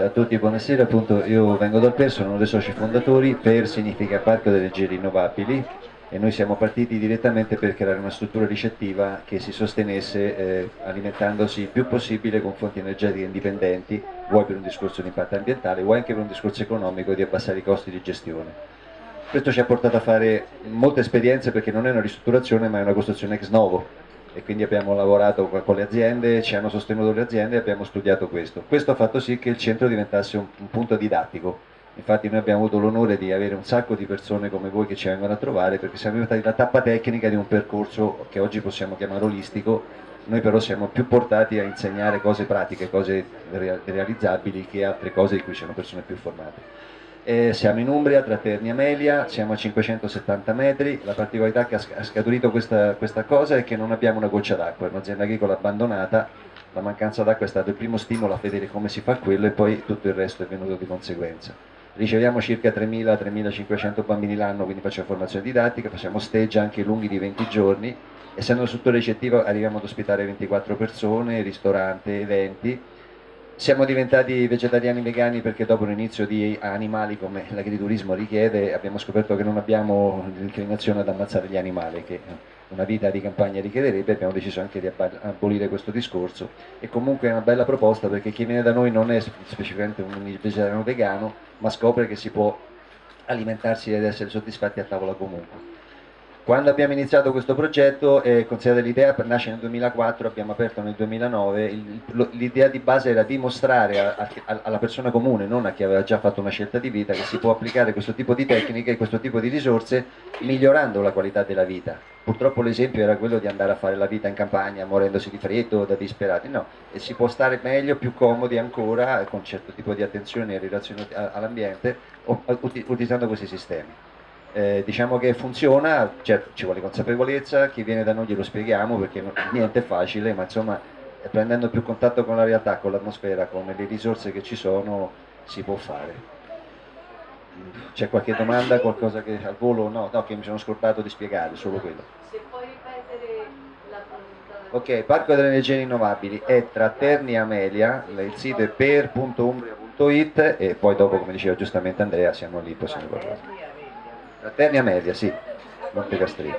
Ciao a tutti, buonasera, appunto io vengo dal PER, sono uno dei soci fondatori, PER significa Parco delle Energie Rinnovabili e noi siamo partiti direttamente per creare una struttura ricettiva che si sostenesse eh, alimentandosi il più possibile con fonti energetiche indipendenti, vuoi per un discorso di impatto ambientale, vuoi anche per un discorso economico di abbassare i costi di gestione. Questo ci ha portato a fare molte esperienze perché non è una ristrutturazione ma è una costruzione ex novo e quindi abbiamo lavorato con le aziende, ci hanno sostenuto le aziende e abbiamo studiato questo. Questo ha fatto sì che il centro diventasse un, un punto didattico, infatti noi abbiamo avuto l'onore di avere un sacco di persone come voi che ci vengono a trovare perché siamo diventati la tappa tecnica di un percorso che oggi possiamo chiamare olistico, noi però siamo più portati a insegnare cose pratiche, cose realizzabili che altre cose di cui ci sono persone più formate. Eh, siamo in Umbria, tra Terni e Amelia, siamo a 570 metri, la particolarità che ha scaturito questa, questa cosa è che non abbiamo una goccia d'acqua, è un'azienda agricola abbandonata, la mancanza d'acqua è stato il primo stimolo a vedere come si fa quello e poi tutto il resto è venuto di conseguenza. Riceviamo circa 3.000-3.500 bambini l'anno, quindi facciamo formazione didattica, facciamo stage anche lunghi di 20 giorni, essendo struttura ricettiva arriviamo ad ospitare 24 persone, ristorante, eventi, siamo diventati vegetariani vegani perché dopo l'inizio di animali come l'agriturismo richiede abbiamo scoperto che non abbiamo l'inclinazione ad ammazzare gli animali che una vita di campagna richiederebbe abbiamo deciso anche di abolire questo discorso. E comunque è una bella proposta perché chi viene da noi non è specificamente un vegetariano vegano ma scopre che si può alimentarsi ed essere soddisfatti a tavola comunque quando abbiamo iniziato questo progetto, eh, considerate l'idea nasce nel 2004, abbiamo aperto nel 2009, l'idea di base era dimostrare a, a, alla persona comune, non a chi aveva già fatto una scelta di vita, che si può applicare questo tipo di tecniche e questo tipo di risorse migliorando la qualità della vita. Purtroppo l'esempio era quello di andare a fare la vita in campagna morendosi di freddo, da disperati, no, e si può stare meglio, più comodi ancora, con un certo tipo di attenzione e relazione all'ambiente, utilizzando questi sistemi. Eh, diciamo che funziona, certo ci vuole consapevolezza, chi viene da noi glielo spieghiamo perché niente è facile, ma insomma prendendo più contatto con la realtà, con l'atmosfera, con le risorse che ci sono, si può fare. C'è qualche domanda, qualcosa che al volo? No, no, che mi sono scordato di spiegare, solo quello. Se puoi ripetere la Ok, Parco delle Energie Rinnovabili è tra Terni e Amelia, il sito è per.umbria.it e poi dopo, come diceva giustamente Andrea, siamo lì, possiamo parlare. Ternia Media, sì, Montecastrino.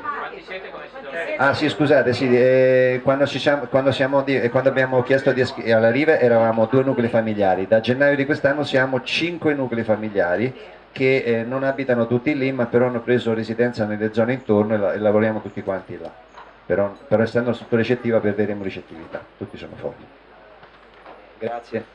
Ah sì, scusate, sì, eh, quando, siamo, quando, siamo di, eh, quando, abbiamo chiesto alla Rive eravamo due nuclei familiari, da gennaio di quest'anno siamo cinque nuclei familiari che eh, non abitano tutti lì ma però hanno preso residenza nelle zone intorno e, la, e lavoriamo tutti quanti là. Però, però essendo sotto recettiva perderemo ricettività, tutti sono fuori. Grazie.